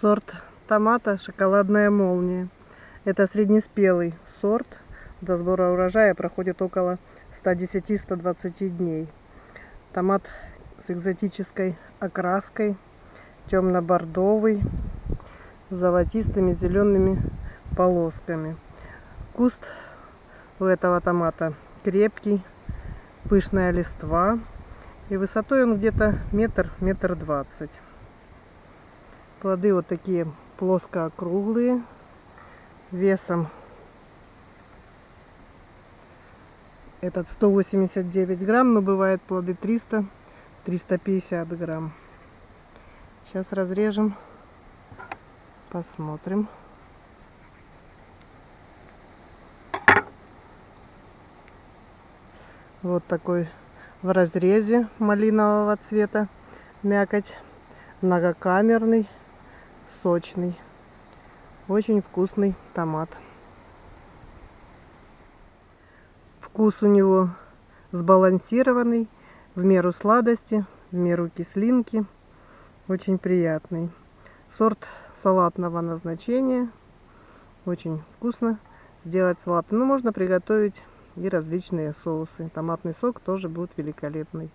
Сорт томата «Шоколадная молния». Это среднеспелый сорт. До сбора урожая проходит около 110-120 дней. Томат с экзотической окраской, темно-бордовый, с золотистыми зелеными полосками. Куст у этого томата крепкий, пышная листва. И высотой он где-то метр, метр двадцать. Плоды вот такие плоско-округлые, весом этот 189 грамм, но бывают плоды 300-350 грамм. Сейчас разрежем, посмотрим. Вот такой в разрезе малинового цвета мякоть, многокамерный сочный. Очень вкусный томат. Вкус у него сбалансированный, в меру сладости, в меру кислинки. Очень приятный. Сорт салатного назначения. Очень вкусно сделать салат. Но можно приготовить и различные соусы. Томатный сок тоже будет великолепный.